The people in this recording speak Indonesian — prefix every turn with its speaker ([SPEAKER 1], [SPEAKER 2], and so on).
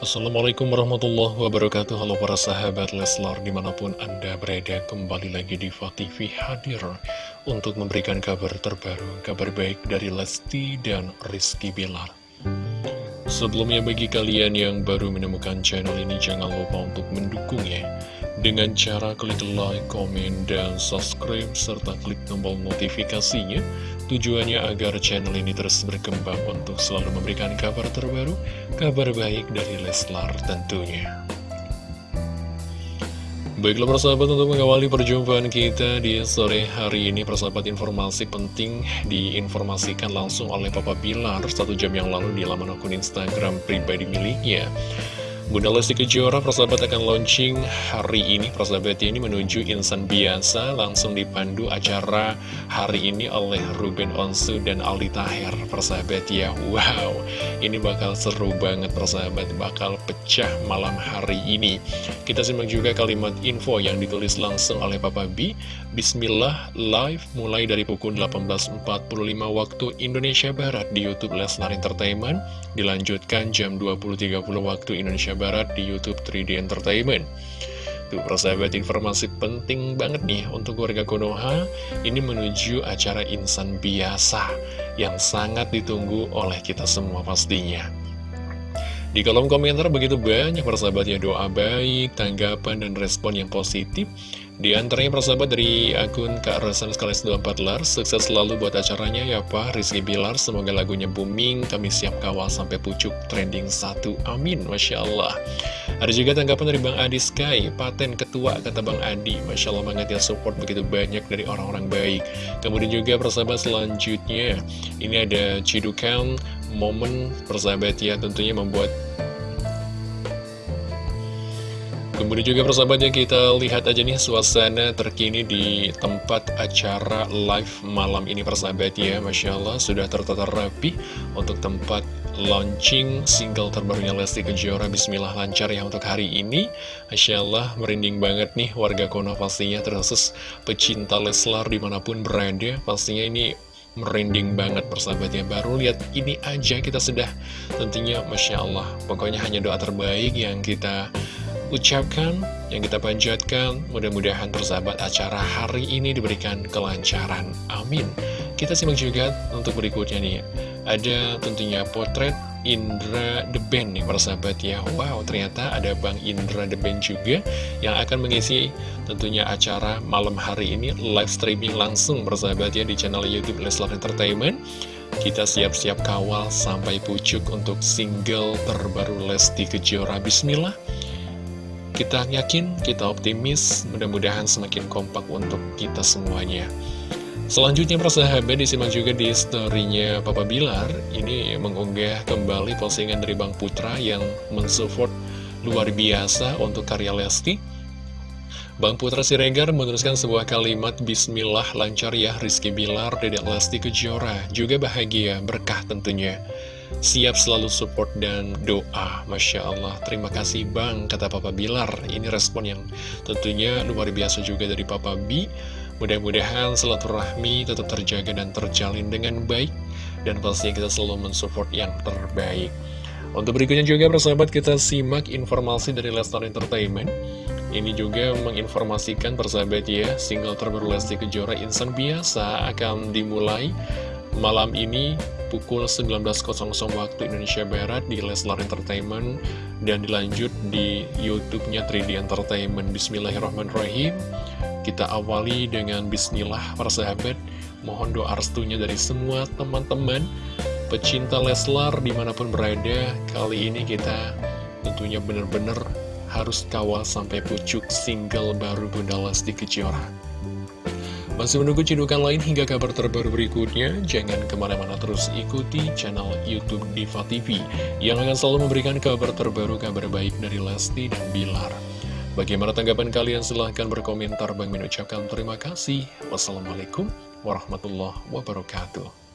[SPEAKER 1] Assalamualaikum warahmatullahi wabarakatuh. Halo para sahabat Leslar di mana pun anda berada kembali lagi di TV hadir Untuk memberikan kabar terbaru, kabar baik dari Lesti dan Rizky Bilar. Sebelumnya bagi kalian yang baru menemukan channel ini jangan lupa untuk mendukungnya Dengan cara klik like, komen, dan subscribe serta klik tombol notifikasinya Tujuannya agar channel ini terus berkembang untuk selalu memberikan kabar terbaru, kabar baik dari Leslar tentunya. Baiklah persahabat untuk mengawali perjumpaan kita di sore hari ini persahabat informasi penting diinformasikan langsung oleh Papa Bilar satu jam yang lalu di laman akun Instagram pribadi miliknya. Bunda Lesti Kejora persahabat akan launching hari ini. Persahabat ini menuju insan biasa Langsung dipandu acara hari ini oleh Ruben Onsu dan Aldi Taher. Persahabat ya Wow. Ini bakal seru banget persahabat. Bakal pecah malam hari ini. Kita simak juga kalimat info yang ditulis langsung oleh Papa B Bismillah live mulai dari pukul 18.45 waktu Indonesia Barat di Youtube Lesnar Entertainment. Dilanjutkan jam 20.30 waktu Indonesia Barat di Youtube 3D Entertainment. Tuh, persahabat informasi penting banget nih untuk warga Konoha ini menuju acara insan biasa yang sangat ditunggu oleh kita semua pastinya. Di kolom komentar begitu banyak persahabat ya doa baik, tanggapan, dan respon yang positif di antaranya persahabat dari akun Kak Resan Skalis 24 Lar. Sukses selalu buat acaranya ya Pak. Rizky Bilar Semoga lagunya booming. Kami siap kawal sampai pucuk trending 1 Amin Masya Allah. Ada juga tanggapan dari Bang Adi Sky Paten ketua kata Bang Adi. Masya Allah banget ya support begitu banyak dari orang-orang baik. Kemudian juga persahabat selanjutnya Ini ada Cidukan Momen persahabat ya tentunya membuat Kemudian juga persahabatnya kita lihat aja nih suasana terkini di tempat acara live malam ini persahabat ya. Masya Allah sudah tertata rapi untuk tempat launching single terbarunya Lesti Kejora Bismillah lancar ya untuk hari ini. Masya Allah merinding banget nih warga Kono pastinya terkhusus pecinta Leslar di mana pun berada. Pastinya ini merinding banget persahabatnya baru lihat ini aja kita sudah tentunya Masya Allah pokoknya hanya doa terbaik yang kita ucapkan, yang kita panjatkan, mudah-mudahan persahabat acara hari ini diberikan kelancaran. Amin. Kita simak juga untuk berikutnya nih, ada tentunya potret Indra The Band nih persahabat ya. Wow ternyata ada Bang Indra The Band juga yang akan mengisi tentunya acara malam hari ini live streaming langsung persahabat ya di channel Youtube Leslar Entertainment. Kita siap-siap kawal sampai pucuk untuk single terbaru Lesti Kejora. Bismillah kita yakin, kita optimis, mudah-mudahan semakin kompak untuk kita semuanya. Selanjutnya persahabat disimak juga di storynya Papa Bilar. Ini mengunggah kembali postingan dari Bang Putra yang mensupport luar biasa untuk karya Lesti. Bang Putra Siregar meneruskan sebuah kalimat Bismillah lancar ya Rizky Bilar, Dedek Lesti Kejora. Juga bahagia, berkah tentunya Siap selalu support dan doa Masya Allah. Terima kasih Bang Kata Papa Bilar. Ini respon yang tentunya luar biasa juga dari Papa B. Mudah-mudahan silaturahmi tetap terjaga dan terjalin dengan baik Dan pastinya kita selalu mensupport yang terbaik. Untuk berikutnya juga persahabat kita simak informasi dari Lestar Entertainment. Ini juga menginformasikan persahabat ya Single terbaru Lesti Kejora Insan Biasa akan dimulai malam ini pukul 19.00 waktu Indonesia Barat di Leslar Entertainment dan dilanjut di YouTube-nya 3D Entertainment. Bismillahirrahmanirrahim. Kita awali dengan Bismillah para sahabat. Mohon doa restunya dari semua teman-teman pecinta Leslar di mana pun berada. Kali ini kita tentunya benar-benar harus kawal sampai pucuk single baru Bunda Lesti Kejora. Masih menunggu cidukan lain hingga kabar terbaru berikutnya? Jangan ke mana-mana terus ikuti channel Youtube Diva TV yang akan selalu memberikan kabar terbaru, kabar baik dari Lesti dan Bilar. Bagaimana tanggapan kalian? Silahkan berkomentar. Bang mengucapkan terima kasih. Wassalamualaikum warahmatullahi wabarakatuh.